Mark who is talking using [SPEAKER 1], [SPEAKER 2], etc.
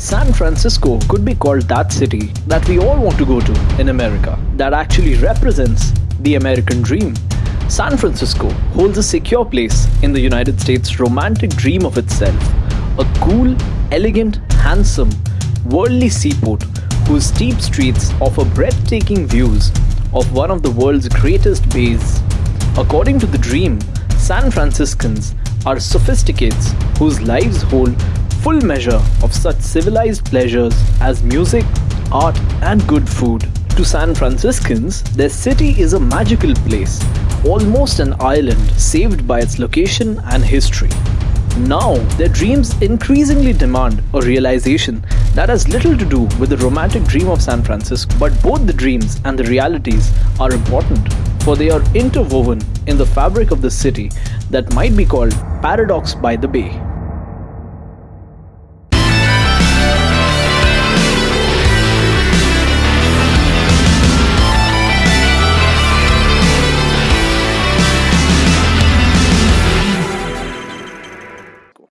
[SPEAKER 1] San Francisco could be called that city that we all want to go to in America, that actually represents the American dream. San Francisco holds a secure place in the United States' romantic dream of itself. A cool, elegant, handsome, worldly seaport whose steep streets offer breathtaking views of one of the world's greatest bays. According to the dream, San Franciscans are sophisticates whose lives hold full measure of such civilized pleasures as music, art, and good food. To San Franciscans, their city is a magical place, almost an island saved by its location and history. Now, their dreams increasingly demand a realization that has little to do with the romantic dream of San Francisco, but both the dreams and the realities are important, for they are interwoven in the fabric of the city that might be called Paradox by the Bay.